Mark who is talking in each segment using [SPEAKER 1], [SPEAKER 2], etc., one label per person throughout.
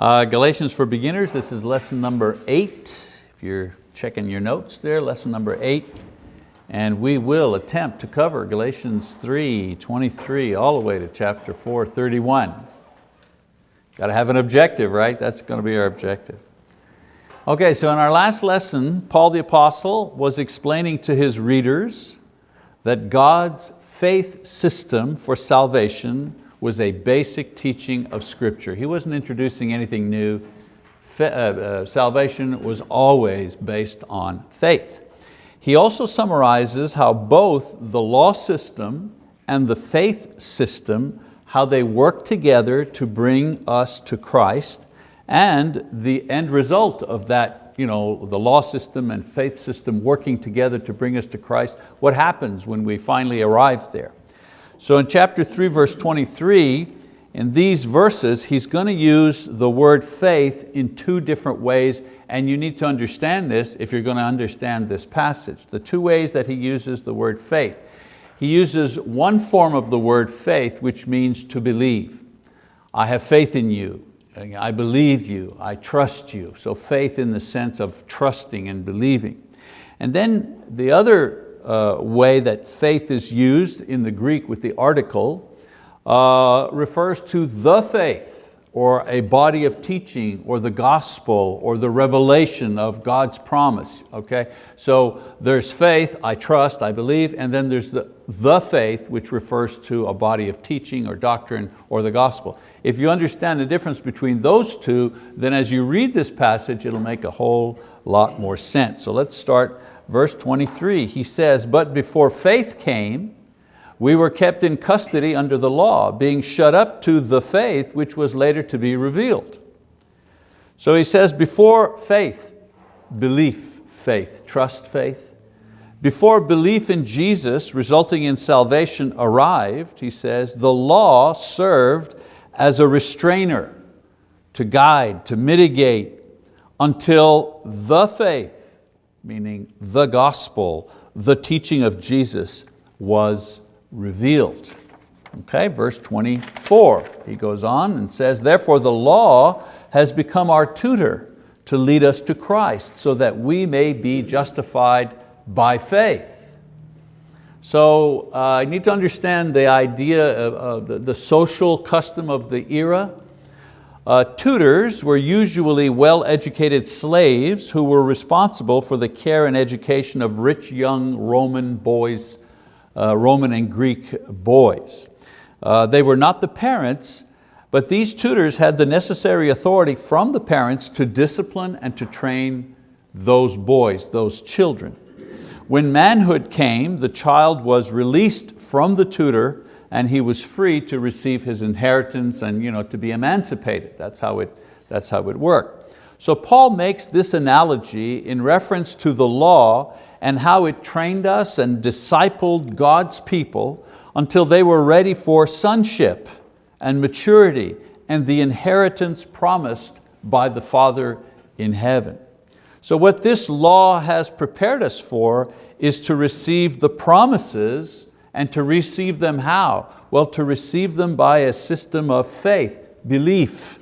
[SPEAKER 1] Uh, Galatians for beginners, this is lesson number eight. If you're checking your notes there, lesson number eight. And we will attempt to cover Galatians 3, 23, all the way to chapter 4, 31. Got to have an objective, right? That's going to be our objective. Okay, so in our last lesson, Paul the Apostle was explaining to his readers that God's faith system for salvation was a basic teaching of scripture. He wasn't introducing anything new. Uh, uh, salvation was always based on faith. He also summarizes how both the law system and the faith system, how they work together to bring us to Christ and the end result of that, you know, the law system and faith system working together to bring us to Christ, what happens when we finally arrive there. So in chapter three, verse 23, in these verses, he's going to use the word faith in two different ways, and you need to understand this if you're going to understand this passage. The two ways that he uses the word faith. He uses one form of the word faith, which means to believe. I have faith in you, I believe you, I trust you. So faith in the sense of trusting and believing. And then the other uh, way that faith is used in the Greek with the article uh, refers to the faith or a body of teaching or the gospel or the revelation of God's promise, okay? So there's faith, I trust, I believe, and then there's the, the faith which refers to a body of teaching or doctrine or the gospel. If you understand the difference between those two, then as you read this passage, it'll make a whole lot more sense. So let's start Verse 23, he says, but before faith came, we were kept in custody under the law, being shut up to the faith which was later to be revealed. So he says, before faith, belief, faith, trust, faith, before belief in Jesus resulting in salvation arrived, he says, the law served as a restrainer to guide, to mitigate, until the faith meaning the gospel, the teaching of Jesus was revealed. Okay, verse 24, he goes on and says, therefore the law has become our tutor to lead us to Christ so that we may be justified by faith. So uh, I need to understand the idea of, the, the social custom of the era uh, tutors were usually well-educated slaves who were responsible for the care and education of rich young Roman boys, uh, Roman and Greek boys. Uh, they were not the parents, but these tutors had the necessary authority from the parents to discipline and to train those boys, those children. When manhood came, the child was released from the tutor and he was free to receive his inheritance and you know, to be emancipated. That's how, it, that's how it worked. So Paul makes this analogy in reference to the law and how it trained us and discipled God's people until they were ready for sonship and maturity and the inheritance promised by the Father in heaven. So what this law has prepared us for is to receive the promises and to receive them how? Well, to receive them by a system of faith, belief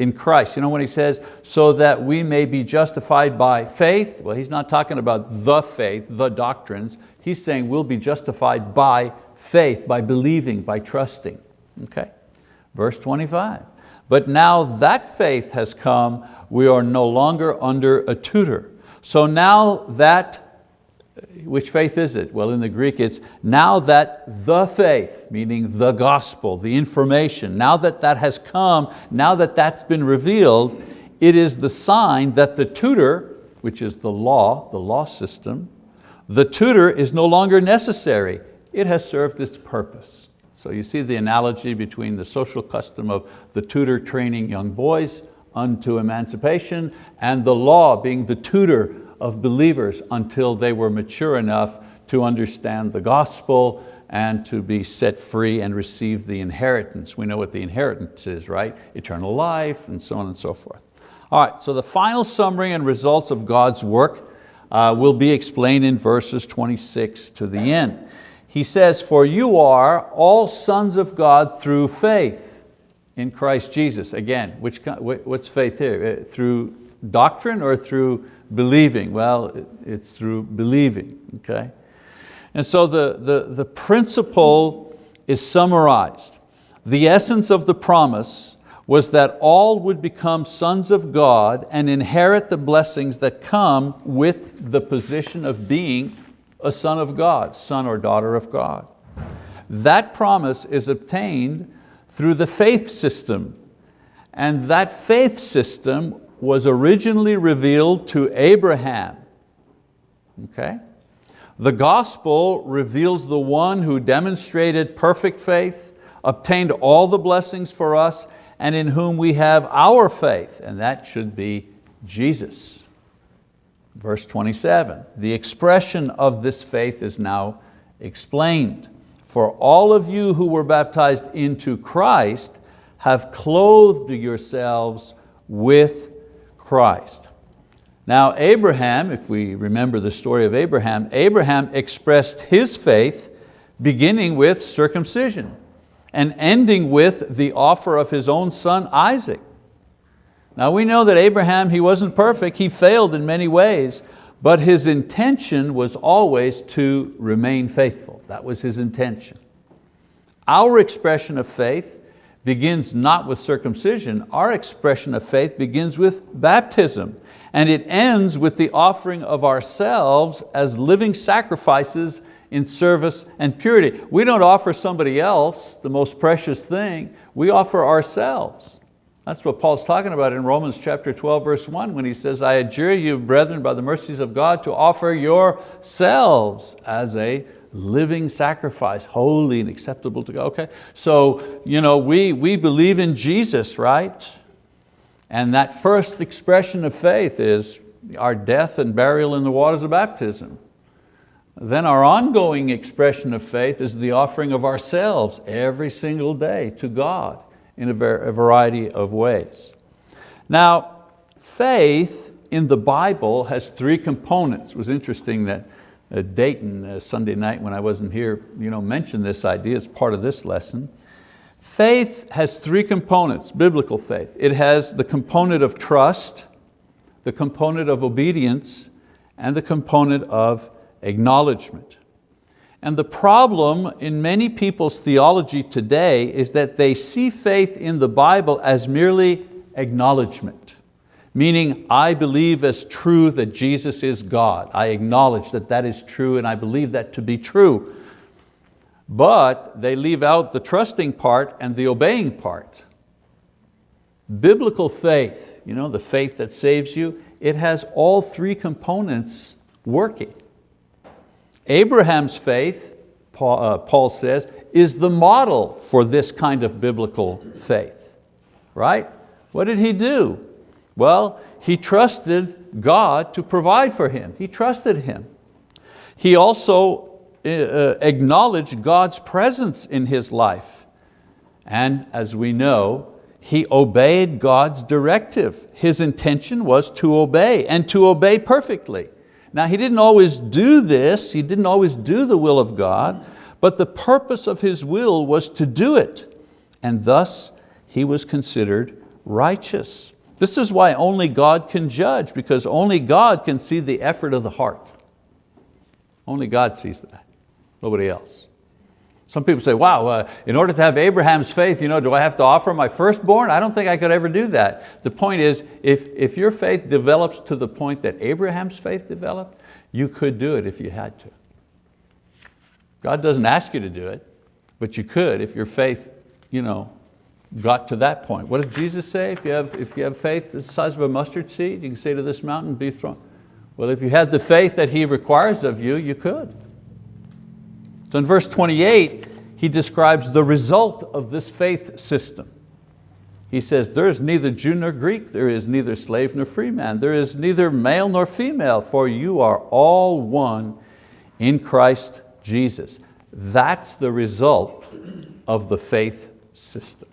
[SPEAKER 1] in Christ. You know when he says, so that we may be justified by faith? Well, he's not talking about the faith, the doctrines. He's saying we'll be justified by faith, by believing, by trusting. Okay, verse 25. But now that faith has come, we are no longer under a tutor. So now that which faith is it? Well, in the Greek it's, now that the faith, meaning the gospel, the information, now that that has come, now that that's been revealed, it is the sign that the tutor, which is the law, the law system, the tutor is no longer necessary. It has served its purpose. So you see the analogy between the social custom of the tutor training young boys unto emancipation and the law being the tutor of believers until they were mature enough to understand the gospel and to be set free and receive the inheritance. We know what the inheritance is, right? Eternal life and so on and so forth. All right, so the final summary and results of God's work uh, will be explained in verses 26 to the end. He says, for you are all sons of God through faith in Christ Jesus. Again, which, what's faith here? Uh, through doctrine or through believing? Well, it's through believing, okay? And so the, the, the principle is summarized. The essence of the promise was that all would become sons of God and inherit the blessings that come with the position of being a son of God, son or daughter of God. That promise is obtained through the faith system. And that faith system was originally revealed to Abraham. Okay? The gospel reveals the one who demonstrated perfect faith, obtained all the blessings for us, and in whom we have our faith, and that should be Jesus. Verse 27, the expression of this faith is now explained. For all of you who were baptized into Christ have clothed yourselves with Christ. Now Abraham, if we remember the story of Abraham, Abraham expressed his faith beginning with circumcision and ending with the offer of his own son Isaac. Now we know that Abraham, he wasn't perfect, he failed in many ways, but his intention was always to remain faithful. That was his intention. Our expression of faith begins not with circumcision, our expression of faith begins with baptism and it ends with the offering of ourselves as living sacrifices in service and purity. We don't offer somebody else the most precious thing, we offer ourselves. That's what Paul's talking about in Romans chapter 12, verse one, when he says, I adjure you, brethren, by the mercies of God, to offer yourselves as a living sacrifice, holy and acceptable to God. Okay, so you know, we, we believe in Jesus, right? And that first expression of faith is our death and burial in the waters of baptism. Then our ongoing expression of faith is the offering of ourselves every single day to God in a, a variety of ways. Now, faith in the Bible has three components. It was interesting that uh, Dayton uh, Sunday night when I wasn't here, you know, mentioned this idea as part of this lesson. Faith has three components, biblical faith. It has the component of trust, the component of obedience, and the component of acknowledgement. And the problem in many people's theology today is that they see faith in the Bible as merely acknowledgement meaning I believe as true that Jesus is God. I acknowledge that that is true and I believe that to be true. But they leave out the trusting part and the obeying part. Biblical faith, you know, the faith that saves you, it has all three components working. Abraham's faith, Paul, uh, Paul says, is the model for this kind of biblical faith, right? What did he do? Well, he trusted God to provide for him. He trusted him. He also uh, uh, acknowledged God's presence in his life. And as we know, he obeyed God's directive. His intention was to obey and to obey perfectly. Now he didn't always do this, he didn't always do the will of God, but the purpose of his will was to do it. And thus he was considered righteous. This is why only God can judge, because only God can see the effort of the heart. Only God sees that, nobody else. Some people say, wow, uh, in order to have Abraham's faith, you know, do I have to offer my firstborn? I don't think I could ever do that. The point is, if, if your faith develops to the point that Abraham's faith developed, you could do it if you had to. God doesn't ask you to do it, but you could if your faith you know, got to that point. What does Jesus say? If you have, if you have faith the size of a mustard seed, you can say to this mountain, be thrown. Well, if you had the faith that he requires of you, you could. So in verse 28, he describes the result of this faith system. He says, there is neither Jew nor Greek, there is neither slave nor free man, there is neither male nor female, for you are all one in Christ Jesus. That's the result of the faith system.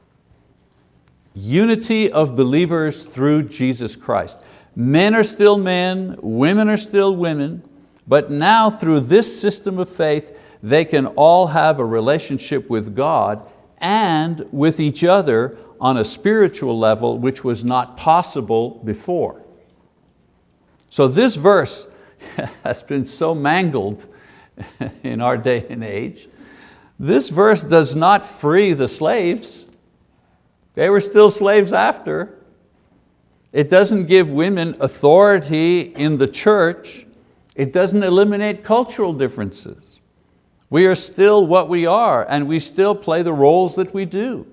[SPEAKER 1] Unity of believers through Jesus Christ. Men are still men, women are still women, but now through this system of faith, they can all have a relationship with God and with each other on a spiritual level which was not possible before. So this verse has been so mangled in our day and age. This verse does not free the slaves. They were still slaves after. It doesn't give women authority in the church. It doesn't eliminate cultural differences. We are still what we are and we still play the roles that we do.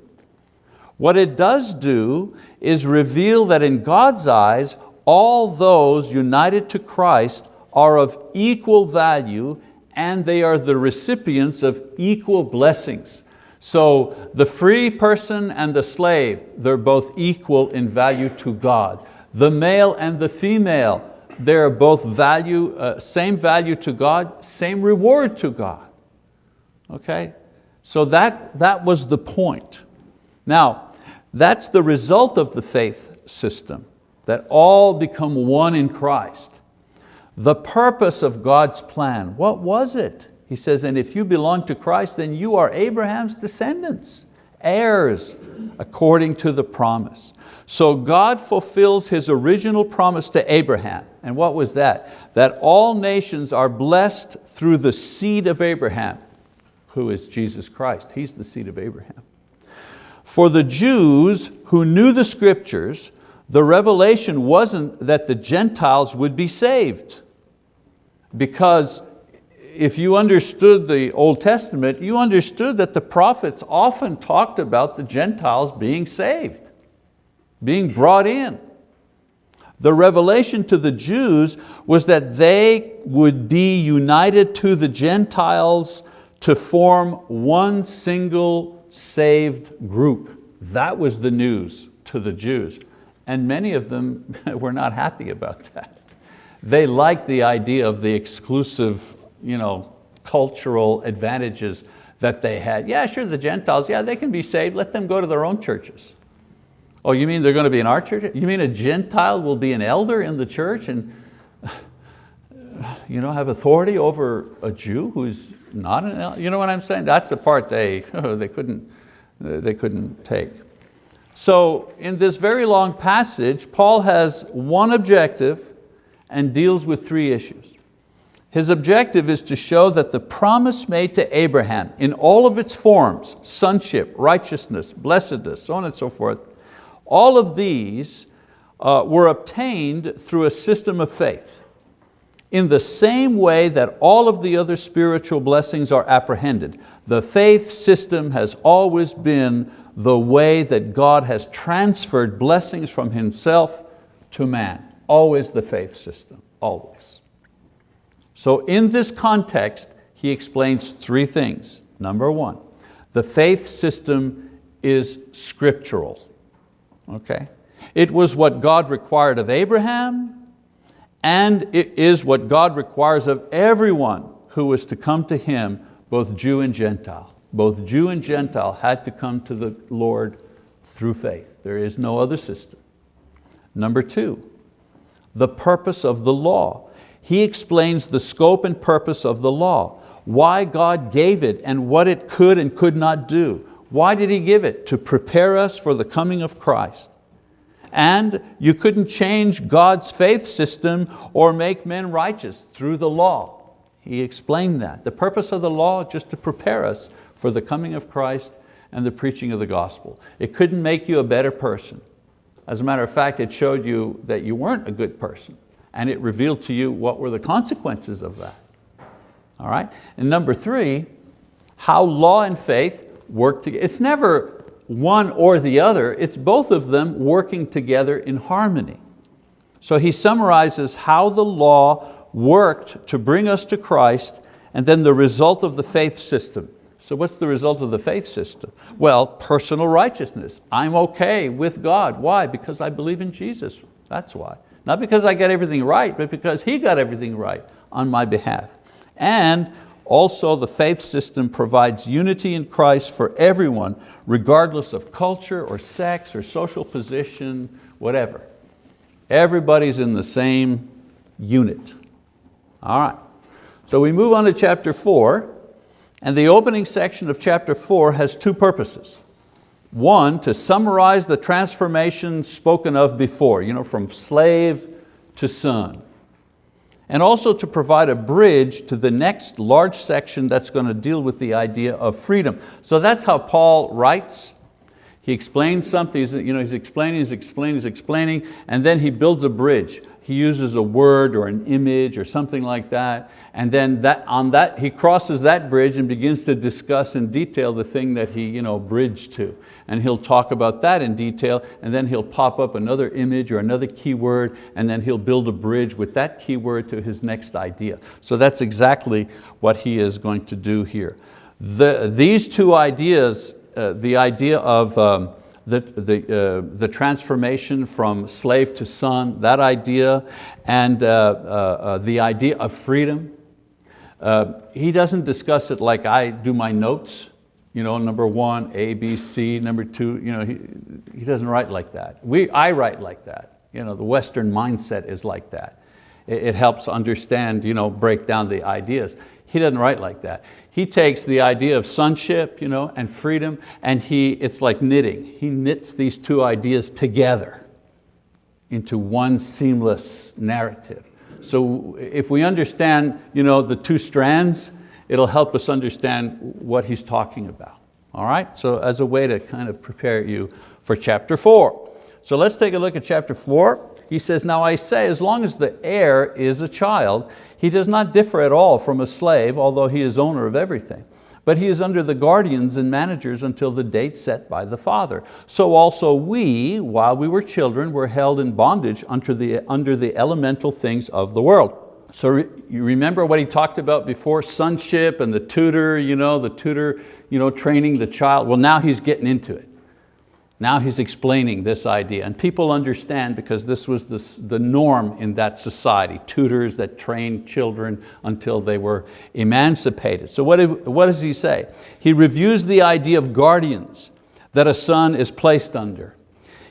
[SPEAKER 1] What it does do is reveal that in God's eyes, all those united to Christ are of equal value and they are the recipients of equal blessings. So the free person and the slave, they're both equal in value to God. The male and the female, they're both value, uh, same value to God, same reward to God. Okay, so that, that was the point. Now, that's the result of the faith system, that all become one in Christ. The purpose of God's plan, what was it? He says, and if you belong to Christ, then you are Abraham's descendants, heirs according to the promise. So God fulfills His original promise to Abraham. And what was that? That all nations are blessed through the seed of Abraham, who is Jesus Christ. He's the seed of Abraham. For the Jews who knew the scriptures, the revelation wasn't that the Gentiles would be saved because if you understood the Old Testament, you understood that the prophets often talked about the Gentiles being saved, being brought in. The revelation to the Jews was that they would be united to the Gentiles to form one single saved group. That was the news to the Jews. And many of them were not happy about that. They liked the idea of the exclusive you know, cultural advantages that they had. Yeah, sure, the Gentiles, yeah, they can be saved. Let them go to their own churches. Oh, you mean they're going to be in our church? You mean a Gentile will be an elder in the church and you know, have authority over a Jew who's not an elder? You know what I'm saying? That's the part they, they, couldn't, they couldn't take. So in this very long passage, Paul has one objective and deals with three issues. His objective is to show that the promise made to Abraham in all of its forms, sonship, righteousness, blessedness, so on and so forth, all of these uh, were obtained through a system of faith in the same way that all of the other spiritual blessings are apprehended. The faith system has always been the way that God has transferred blessings from Himself to man. Always the faith system, always. So in this context, he explains three things. Number one, the faith system is scriptural, okay? It was what God required of Abraham, and it is what God requires of everyone who was to come to Him, both Jew and Gentile. Both Jew and Gentile had to come to the Lord through faith. There is no other system. Number two, the purpose of the law he explains the scope and purpose of the law, why God gave it and what it could and could not do. Why did He give it? To prepare us for the coming of Christ. And you couldn't change God's faith system or make men righteous through the law. He explained that. The purpose of the law just to prepare us for the coming of Christ and the preaching of the gospel. It couldn't make you a better person. As a matter of fact, it showed you that you weren't a good person and it revealed to you what were the consequences of that. All right, and number three, how law and faith work together. It's never one or the other, it's both of them working together in harmony. So he summarizes how the law worked to bring us to Christ and then the result of the faith system. So what's the result of the faith system? Well, personal righteousness. I'm okay with God. Why? Because I believe in Jesus. That's why. Not because I got everything right, but because He got everything right on my behalf. And also the faith system provides unity in Christ for everyone, regardless of culture or sex or social position, whatever. Everybody's in the same unit. All right, so we move on to chapter four, and the opening section of chapter four has two purposes. One, to summarize the transformation spoken of before, you know, from slave to son. And also to provide a bridge to the next large section that's going to deal with the idea of freedom. So that's how Paul writes. He explains something, he's, you know, he's explaining, he's explaining, he's explaining, and then he builds a bridge. He uses a word or an image or something like that, and then that, on that, he crosses that bridge and begins to discuss in detail the thing that he you know, bridged to. And he'll talk about that in detail, and then he'll pop up another image or another keyword, and then he'll build a bridge with that keyword to his next idea. So that's exactly what he is going to do here. The, these two ideas, uh, the idea of um, the, the, uh, the transformation from slave to son, that idea, and uh, uh, uh the idea of freedom, uh, he doesn't discuss it like I do my notes, you know, number one, A, B, C, number two, you know, he, he doesn't write like that. We, I write like that. You know, the Western mindset is like that. It, it helps understand, you know, break down the ideas. He doesn't write like that. He takes the idea of sonship you know, and freedom and he, it's like knitting. He knits these two ideas together into one seamless narrative. So if we understand you know, the two strands, it'll help us understand what he's talking about. All right, so as a way to kind of prepare you for chapter four. So let's take a look at chapter four. He says, now I say, as long as the heir is a child, he does not differ at all from a slave, although he is owner of everything but he is under the guardians and managers until the date set by the Father. So also we, while we were children, were held in bondage under the, under the elemental things of the world. So you remember what he talked about before, sonship and the tutor, you know, the tutor you know, training the child. Well, now he's getting into it. Now he's explaining this idea and people understand because this was the, the norm in that society, tutors that trained children until they were emancipated. So what, if, what does he say? He reviews the idea of guardians that a son is placed under.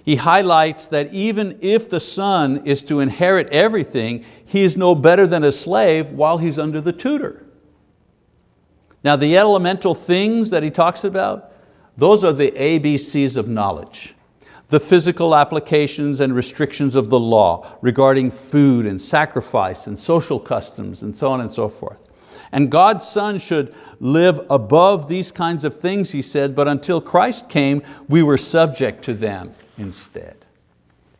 [SPEAKER 1] He highlights that even if the son is to inherit everything, he is no better than a slave while he's under the tutor. Now the elemental things that he talks about, those are the ABCs of knowledge. The physical applications and restrictions of the law regarding food and sacrifice and social customs and so on and so forth. And God's Son should live above these kinds of things, he said, but until Christ came, we were subject to them instead.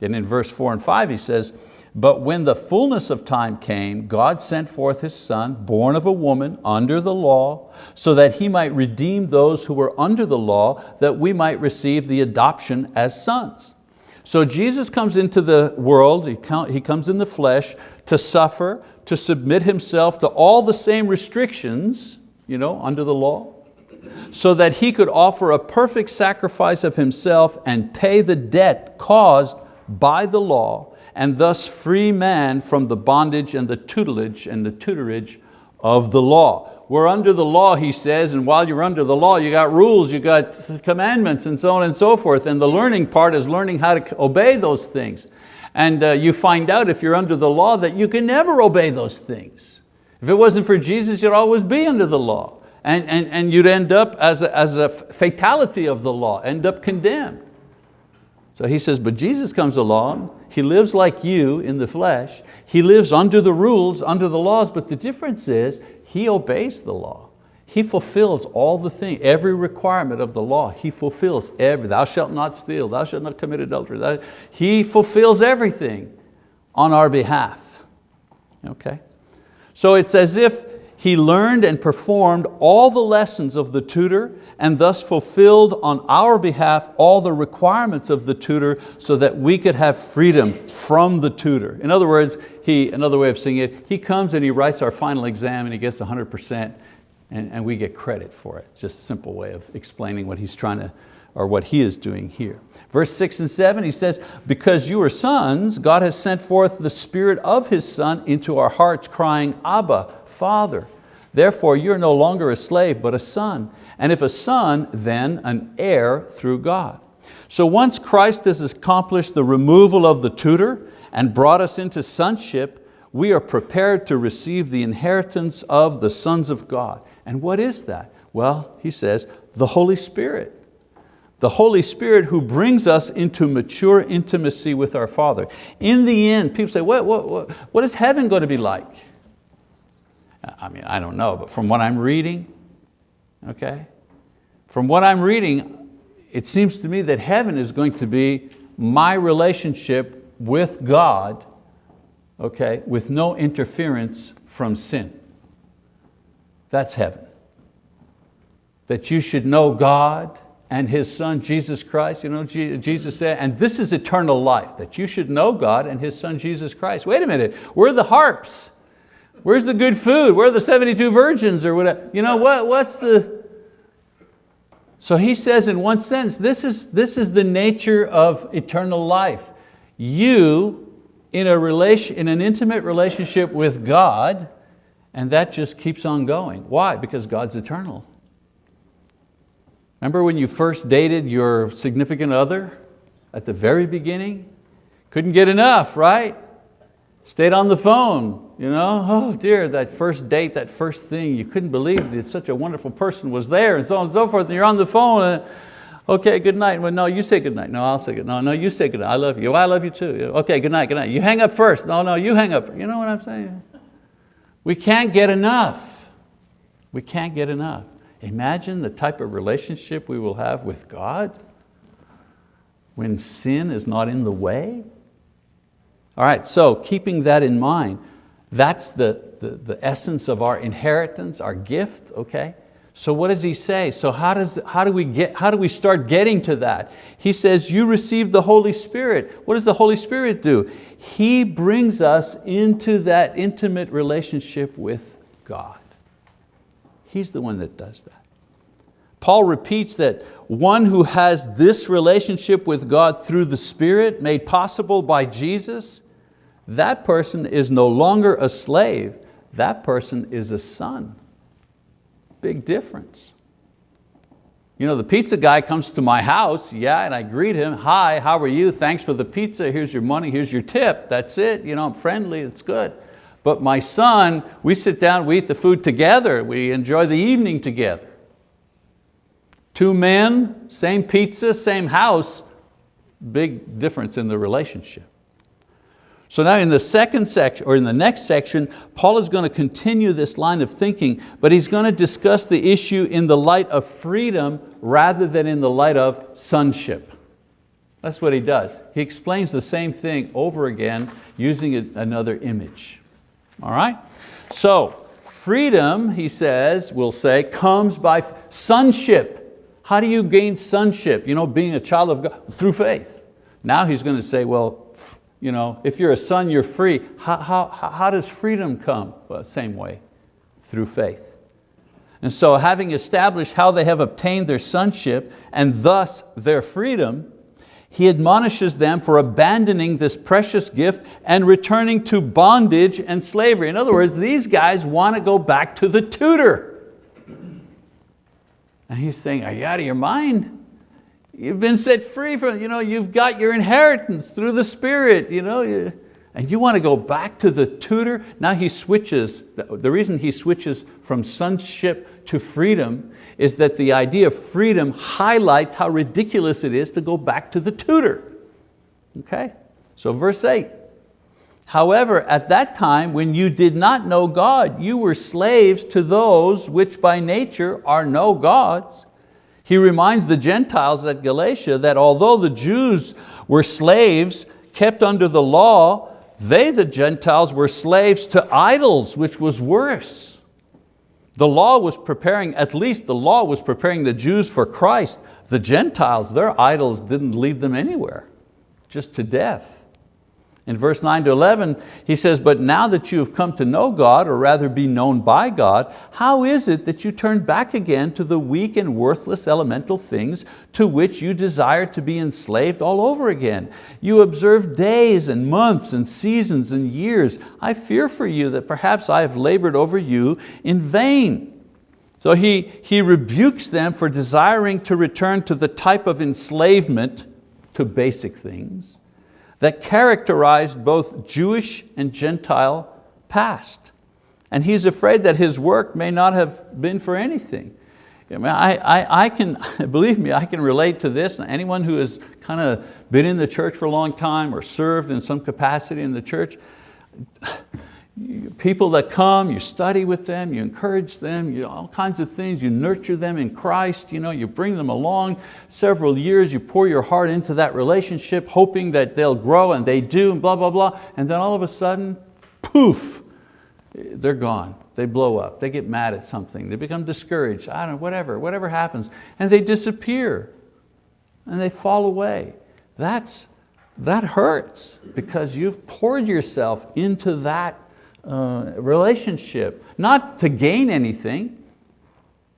[SPEAKER 1] And in verse four and five, he says, but when the fullness of time came, God sent forth His Son, born of a woman, under the law, so that He might redeem those who were under the law, that we might receive the adoption as sons. So Jesus comes into the world, He comes in the flesh to suffer, to submit Himself to all the same restrictions you know, under the law, so that He could offer a perfect sacrifice of Himself and pay the debt caused by the law and thus free man from the bondage and the tutelage and the tutorage of the law. We're under the law, he says, and while you're under the law, you got rules, you got commandments, and so on and so forth. And the learning part is learning how to obey those things. And uh, you find out if you're under the law that you can never obey those things. If it wasn't for Jesus, you'd always be under the law. And, and, and you'd end up as a, as a fatality of the law, end up condemned. So he says, but Jesus comes along he lives like you in the flesh. He lives under the rules, under the laws, but the difference is he obeys the law. He fulfills all the thing, every requirement of the law. He fulfills every, thou shalt not steal, thou shalt not commit adultery. he fulfills everything on our behalf, okay? So it's as if he learned and performed all the lessons of the tutor and thus fulfilled on our behalf all the requirements of the tutor so that we could have freedom from the tutor. In other words, he, another way of seeing it, he comes and he writes our final exam and he gets 100% and, and we get credit for it. Just a simple way of explaining what he's trying to or what he is doing here. Verse six and seven, he says, because you are sons, God has sent forth the spirit of his son into our hearts crying, Abba, Father. Therefore you're no longer a slave, but a son. And if a son, then an heir through God. So once Christ has accomplished the removal of the tutor and brought us into sonship, we are prepared to receive the inheritance of the sons of God. And what is that? Well, he says, the Holy Spirit the Holy Spirit who brings us into mature intimacy with our Father. In the end, people say, what, what, what, what is heaven going to be like? I mean, I don't know, but from what I'm reading, okay? From what I'm reading, it seems to me that heaven is going to be my relationship with God, okay, with no interference from sin. That's heaven. That you should know God, and His Son Jesus Christ. You know, Jesus said, and this is eternal life, that you should know God and His Son Jesus Christ. Wait a minute, where are the harps? Where's the good food? Where are the 72 virgins or whatever? You know, what, what's the... So he says in one sense, this is, this is the nature of eternal life. You, in, a relation, in an intimate relationship with God, and that just keeps on going. Why? Because God's eternal. Remember when you first dated your significant other at the very beginning? Couldn't get enough, right? Stayed on the phone, you know? Oh dear, that first date, that first thing, you couldn't believe that such a wonderful person was there and so on and so forth, and you're on the phone, and, okay, good night. Well, no, you say good night. No, I'll say good. No, no, you say good night. I love you. I love you too. Okay, good night, good night. You hang up first. No, no, you hang up. You know what I'm saying? We can't get enough. We can't get enough. Imagine the type of relationship we will have with God when sin is not in the way. All right, so keeping that in mind, that's the, the, the essence of our inheritance, our gift, okay? So what does he say? So how, does, how, do we get, how do we start getting to that? He says, you received the Holy Spirit. What does the Holy Spirit do? He brings us into that intimate relationship with God. He's the one that does that. Paul repeats that one who has this relationship with God through the Spirit made possible by Jesus, that person is no longer a slave, that person is a son. Big difference. You know, the pizza guy comes to my house, yeah, and I greet him, hi, how are you, thanks for the pizza, here's your money, here's your tip, that's it, you know, I'm friendly, it's good. But my son, we sit down, we eat the food together. We enjoy the evening together. Two men, same pizza, same house, big difference in the relationship. So now in the second section, or in the next section, Paul is going to continue this line of thinking, but he's going to discuss the issue in the light of freedom rather than in the light of sonship. That's what he does. He explains the same thing over again using another image. All right? So freedom, he says, we'll say, comes by sonship. How do you gain sonship? You know, being a child of God, through faith. Now he's going to say, well, you know, if you're a son, you're free. How, how, how does freedom come? Well, same way, through faith. And so having established how they have obtained their sonship and thus their freedom, he admonishes them for abandoning this precious gift and returning to bondage and slavery. In other words, these guys want to go back to the tutor. And he's saying, are you out of your mind? You've been set free from, you know, you've got your inheritance through the Spirit. You know, you, and you want to go back to the tutor, now he switches, the reason he switches from sonship to freedom is that the idea of freedom highlights how ridiculous it is to go back to the tutor. Okay, so verse eight. However, at that time, when you did not know God, you were slaves to those which by nature are no gods. He reminds the Gentiles at Galatia that although the Jews were slaves kept under the law, they, the Gentiles, were slaves to idols, which was worse. The law was preparing, at least the law was preparing the Jews for Christ. The Gentiles, their idols didn't lead them anywhere, just to death. In verse 9 to 11, he says, but now that you have come to know God, or rather be known by God, how is it that you turn back again to the weak and worthless elemental things to which you desire to be enslaved all over again? You observe days and months and seasons and years. I fear for you that perhaps I have labored over you in vain. So he, he rebukes them for desiring to return to the type of enslavement to basic things that characterized both Jewish and Gentile past. And he's afraid that his work may not have been for anything. I, mean, I, I, I can, believe me, I can relate to this. Anyone who has kind of been in the church for a long time or served in some capacity in the church, people that come, you study with them, you encourage them, you all kinds of things, you nurture them in Christ, you, know, you bring them along several years, you pour your heart into that relationship, hoping that they'll grow, and they do, and blah, blah, blah, and then all of a sudden, poof, they're gone. They blow up, they get mad at something, they become discouraged, I don't know, whatever, whatever happens, and they disappear, and they fall away. That's, that hurts because you've poured yourself into that uh, relationship, not to gain anything.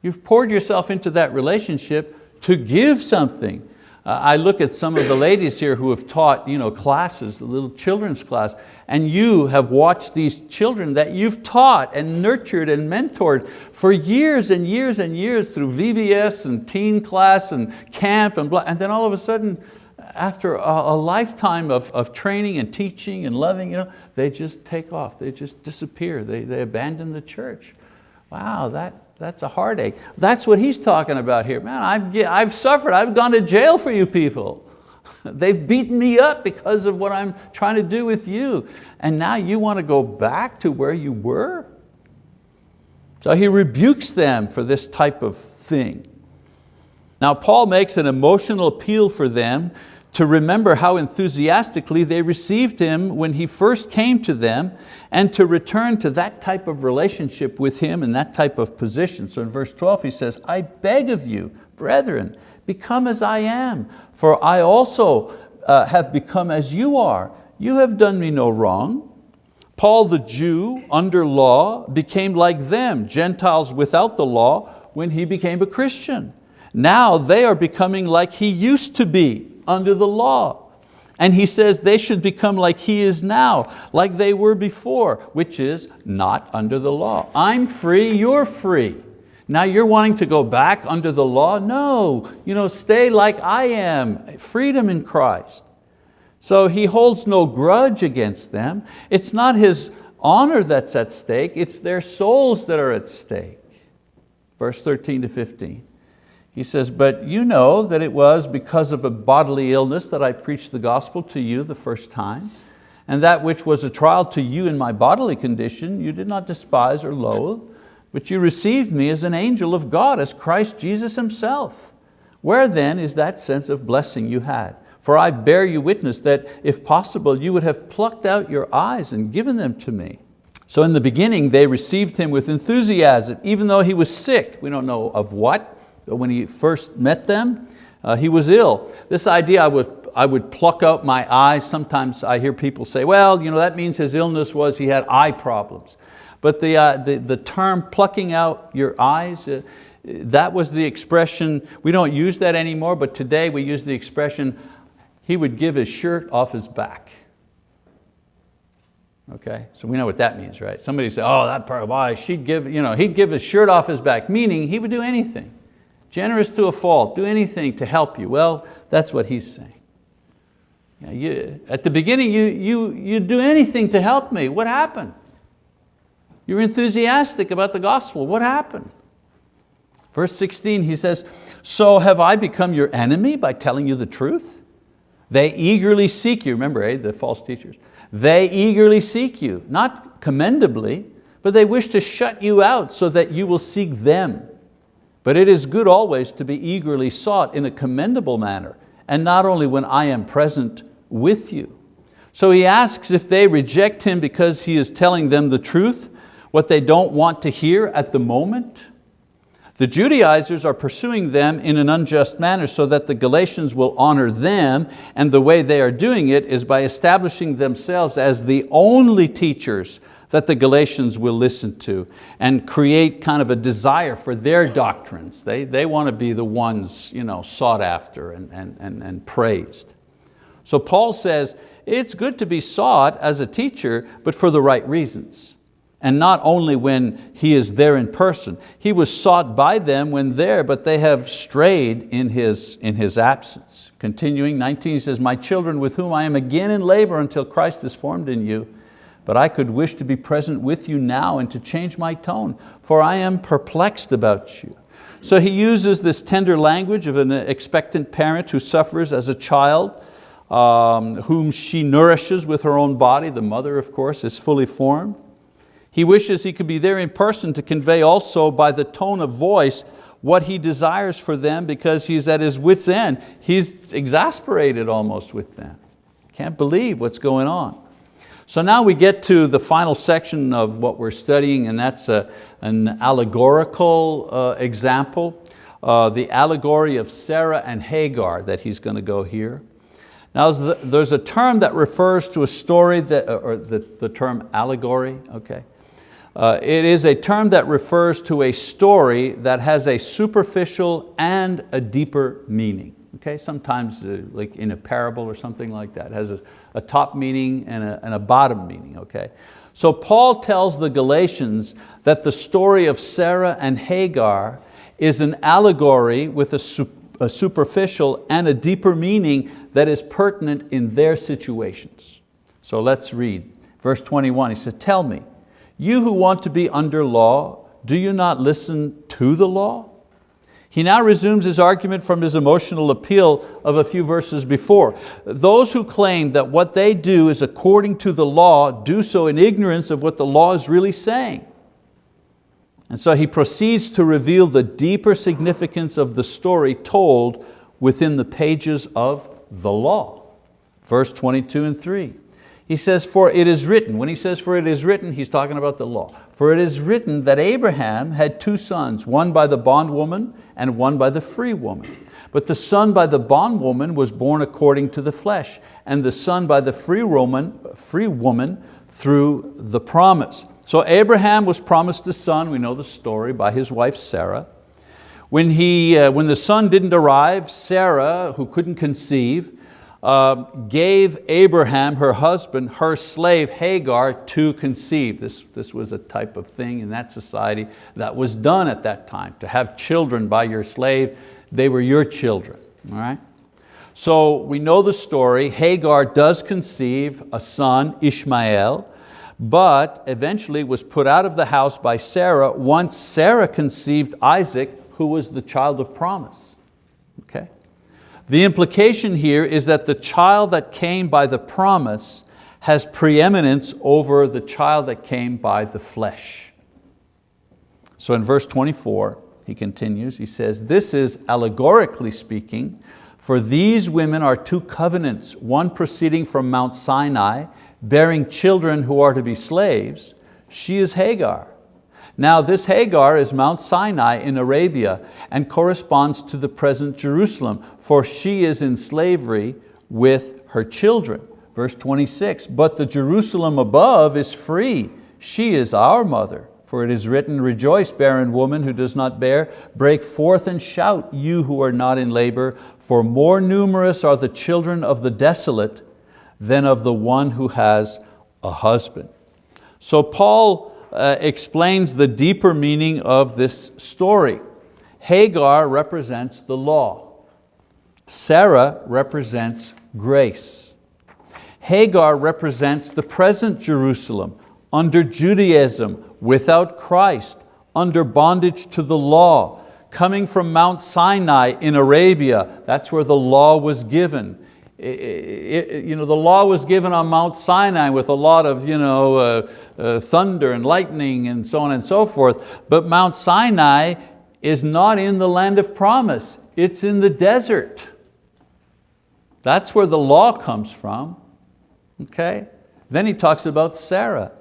[SPEAKER 1] You've poured yourself into that relationship to give something. Uh, I look at some of the ladies here who have taught you know, classes, the little children's class, and you have watched these children that you've taught and nurtured and mentored for years and years and years through VBS and teen class and camp and blah, and then all of a sudden after a, a lifetime of, of training and teaching and loving, you know, they just take off, they just disappear, they, they abandon the church. Wow, that, that's a heartache. That's what he's talking about here. Man, I've, I've suffered, I've gone to jail for you people. They've beaten me up because of what I'm trying to do with you. And now you want to go back to where you were? So he rebukes them for this type of thing. Now Paul makes an emotional appeal for them to remember how enthusiastically they received him when he first came to them and to return to that type of relationship with him and that type of position. So in verse 12 he says, I beg of you, brethren, become as I am, for I also uh, have become as you are. You have done me no wrong. Paul the Jew, under law, became like them, Gentiles without the law, when he became a Christian. Now they are becoming like he used to be, under the law. And he says they should become like he is now, like they were before, which is not under the law. I'm free, you're free. Now you're wanting to go back under the law? No, you know, stay like I am, freedom in Christ. So he holds no grudge against them. It's not his honor that's at stake, it's their souls that are at stake. Verse 13 to 15. He says, but you know that it was because of a bodily illness that I preached the gospel to you the first time, and that which was a trial to you in my bodily condition, you did not despise or loathe, but you received me as an angel of God, as Christ Jesus himself. Where then is that sense of blessing you had? For I bear you witness that, if possible, you would have plucked out your eyes and given them to me. So in the beginning they received him with enthusiasm, even though he was sick. We don't know of what, when he first met them, uh, he was ill. This idea I would I would pluck out my eyes. Sometimes I hear people say, well, you know, that means his illness was he had eye problems. But the, uh, the, the, term plucking out your eyes, uh, that was the expression, we don't use that anymore, but today we use the expression, he would give his shirt off his back. Okay, so we know what that means, right? Somebody say, oh, that part, of why, she'd give, you know, he'd give his shirt off his back, meaning he would do anything. Generous to a fault, do anything to help you. Well, that's what he's saying. you, at the beginning, you, you, you do anything to help me. What happened? You're enthusiastic about the gospel. What happened? Verse 16, he says, so have I become your enemy by telling you the truth? They eagerly seek you, remember eh, the false teachers. They eagerly seek you, not commendably, but they wish to shut you out so that you will seek them. But it is good always to be eagerly sought in a commendable manner, and not only when I am present with you. So he asks if they reject him because he is telling them the truth, what they don't want to hear at the moment. The Judaizers are pursuing them in an unjust manner so that the Galatians will honor them and the way they are doing it is by establishing themselves as the only teachers that the Galatians will listen to and create kind of a desire for their doctrines. They, they want to be the ones you know, sought after and, and, and, and praised. So Paul says, it's good to be sought as a teacher, but for the right reasons. And not only when he is there in person. He was sought by them when there, but they have strayed in his, in his absence. Continuing, 19 says, my children with whom I am again in labor until Christ is formed in you, but I could wish to be present with you now and to change my tone, for I am perplexed about you. So he uses this tender language of an expectant parent who suffers as a child, um, whom she nourishes with her own body. The mother, of course, is fully formed. He wishes he could be there in person to convey also by the tone of voice what he desires for them because he's at his wit's end. He's exasperated almost with them. Can't believe what's going on. So now we get to the final section of what we're studying and that's a, an allegorical uh, example, uh, the allegory of Sarah and Hagar that he's going to go here. Now there's a term that refers to a story, that, uh, or the, the term allegory, okay. Uh, it is a term that refers to a story that has a superficial and a deeper meaning. Okay, sometimes uh, like in a parable or something like that, has a a top meaning and a, and a bottom meaning, okay? So Paul tells the Galatians that the story of Sarah and Hagar is an allegory with a, su a superficial and a deeper meaning that is pertinent in their situations. So let's read verse 21. He says, tell me, you who want to be under law, do you not listen to the law? He now resumes his argument from his emotional appeal of a few verses before. Those who claim that what they do is according to the law do so in ignorance of what the law is really saying. And so he proceeds to reveal the deeper significance of the story told within the pages of the law. Verse 22 and 3. He says, for it is written. When he says, for it is written, he's talking about the law. For it is written that Abraham had two sons, one by the bondwoman and one by the free woman. But the son by the bondwoman was born according to the flesh, and the son by the free woman, free woman through the promise. So Abraham was promised a son, we know the story, by his wife Sarah. When, he, uh, when the son didn't arrive, Sarah, who couldn't conceive, uh, gave Abraham, her husband, her slave Hagar to conceive. This, this was a type of thing in that society that was done at that time, to have children by your slave. They were your children, all right? So we know the story. Hagar does conceive a son, Ishmael, but eventually was put out of the house by Sarah once Sarah conceived Isaac, who was the child of promise. Okay? The implication here is that the child that came by the promise has preeminence over the child that came by the flesh. So in verse 24, he continues, he says, this is allegorically speaking, for these women are two covenants, one proceeding from Mount Sinai, bearing children who are to be slaves. She is Hagar, now this Hagar is Mount Sinai in Arabia and corresponds to the present Jerusalem, for she is in slavery with her children. Verse 26, but the Jerusalem above is free. She is our mother. For it is written, rejoice, barren woman who does not bear, break forth and shout, you who are not in labor, for more numerous are the children of the desolate than of the one who has a husband. So Paul uh, explains the deeper meaning of this story. Hagar represents the law. Sarah represents grace. Hagar represents the present Jerusalem under Judaism, without Christ, under bondage to the law, coming from Mount Sinai in Arabia, that's where the law was given, it, it, you know, the law was given on Mount Sinai with a lot of you know, uh, uh, thunder and lightning and so on and so forth, but Mount Sinai is not in the land of promise, it's in the desert. That's where the law comes from, okay? Then he talks about Sarah.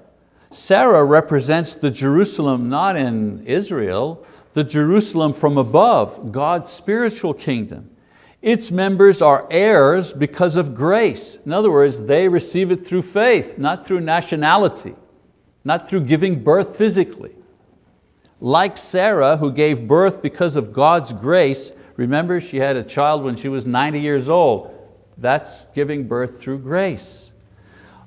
[SPEAKER 1] Sarah represents the Jerusalem not in Israel, the Jerusalem from above, God's spiritual kingdom. Its members are heirs because of grace. In other words, they receive it through faith, not through nationality, not through giving birth physically. Like Sarah, who gave birth because of God's grace, remember she had a child when she was 90 years old. That's giving birth through grace.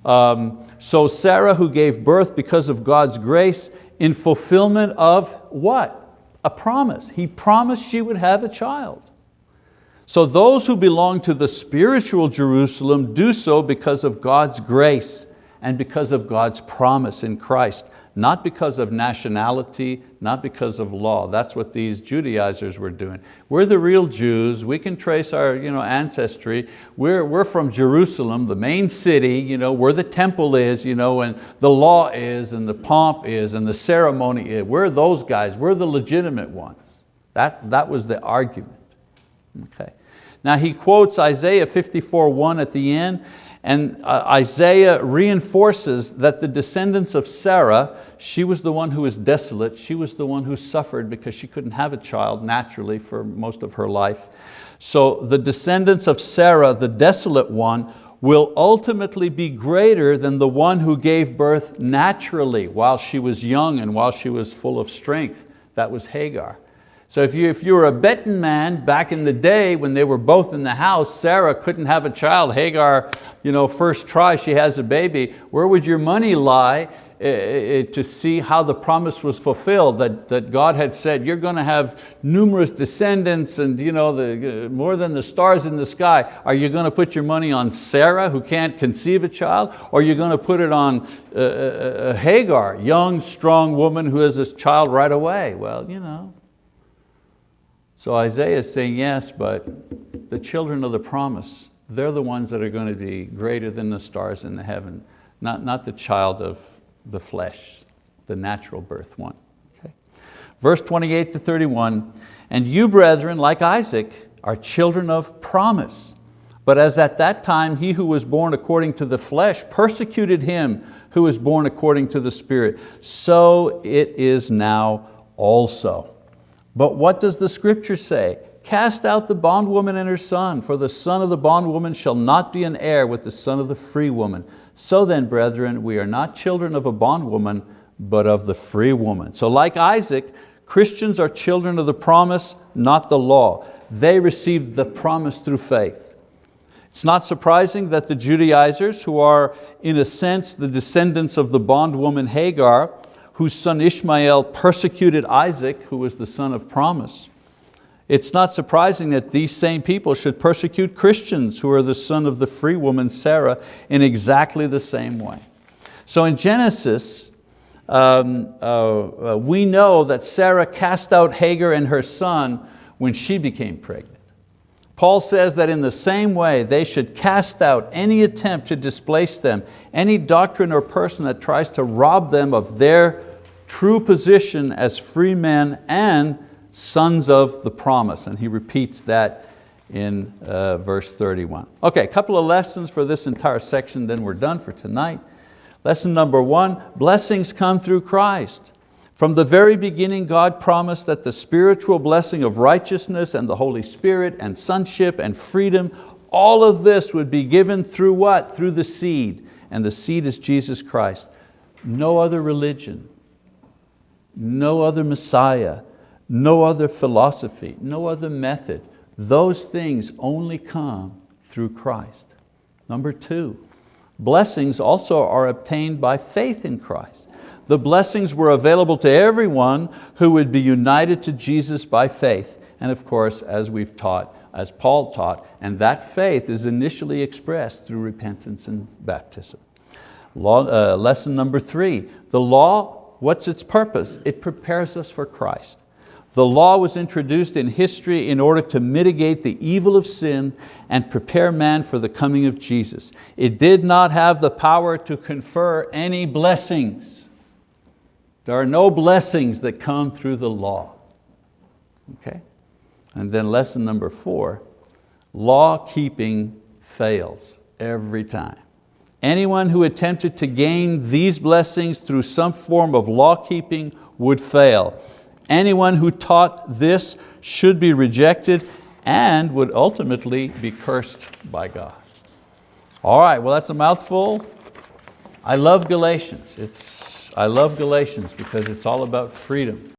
[SPEAKER 1] Um, so Sarah, who gave birth because of God's grace, in fulfillment of what? A promise. He promised she would have a child. So those who belong to the spiritual Jerusalem do so because of God's grace and because of God's promise in Christ, not because of nationality, not because of law. That's what these Judaizers were doing. We're the real Jews. We can trace our you know, ancestry. We're, we're from Jerusalem, the main city, you know, where the temple is, you know, and the law is, and the pomp is, and the ceremony is. We're those guys. We're the legitimate ones. That, that was the argument. Okay. Now he quotes Isaiah 54, 1 at the end, and uh, Isaiah reinforces that the descendants of Sarah, she was the one who was desolate, she was the one who suffered because she couldn't have a child naturally for most of her life. So the descendants of Sarah, the desolate one, will ultimately be greater than the one who gave birth naturally while she was young and while she was full of strength. That was Hagar. So if you, if you were a betting man back in the day when they were both in the house, Sarah couldn't have a child, Hagar, you know, first try, she has a baby, where would your money lie eh, eh, eh, to see how the promise was fulfilled that, that God had said, you're going to have numerous descendants and you know, the, more than the stars in the sky. Are you going to put your money on Sarah who can't conceive a child? Or are you going to put it on uh, uh, Hagar, young, strong woman who has a child right away? Well, you know, so Isaiah is saying, yes, but the children of the promise, they're the ones that are going to be greater than the stars in the heaven, not, not the child of the flesh, the natural birth one. Okay. Verse 28 to 31, and you brethren, like Isaac, are children of promise. But as at that time he who was born according to the flesh persecuted him who was born according to the spirit, so it is now also. But what does the scripture say? Cast out the bondwoman and her son, for the son of the bondwoman shall not be an heir with the son of the free woman. So then, brethren, we are not children of a bondwoman, but of the free woman. So like Isaac, Christians are children of the promise, not the law. They received the promise through faith. It's not surprising that the Judaizers, who are in a sense the descendants of the bondwoman Hagar, whose son Ishmael persecuted Isaac, who was the son of promise. It's not surprising that these same people should persecute Christians who are the son of the free woman Sarah in exactly the same way. So in Genesis, um, uh, uh, we know that Sarah cast out Hagar and her son when she became pregnant. Paul says that in the same way they should cast out any attempt to displace them, any doctrine or person that tries to rob them of their true position as free men and sons of the promise. And he repeats that in uh, verse 31. Okay, a couple of lessons for this entire section, then we're done for tonight. Lesson number one, blessings come through Christ. From the very beginning, God promised that the spiritual blessing of righteousness and the Holy Spirit and sonship and freedom, all of this would be given through what? Through the seed. And the seed is Jesus Christ. No other religion, no other Messiah, no other philosophy, no other method. Those things only come through Christ. Number two, blessings also are obtained by faith in Christ. The blessings were available to everyone who would be united to Jesus by faith. And of course, as we've taught, as Paul taught, and that faith is initially expressed through repentance and baptism. Law, uh, lesson number three, the law What's its purpose? It prepares us for Christ. The law was introduced in history in order to mitigate the evil of sin and prepare man for the coming of Jesus. It did not have the power to confer any blessings. There are no blessings that come through the law. Okay? And then lesson number four, law keeping fails every time. Anyone who attempted to gain these blessings through some form of law keeping would fail. Anyone who taught this should be rejected and would ultimately be cursed by God. All right, well that's a mouthful. I love Galatians. It's, I love Galatians because it's all about freedom.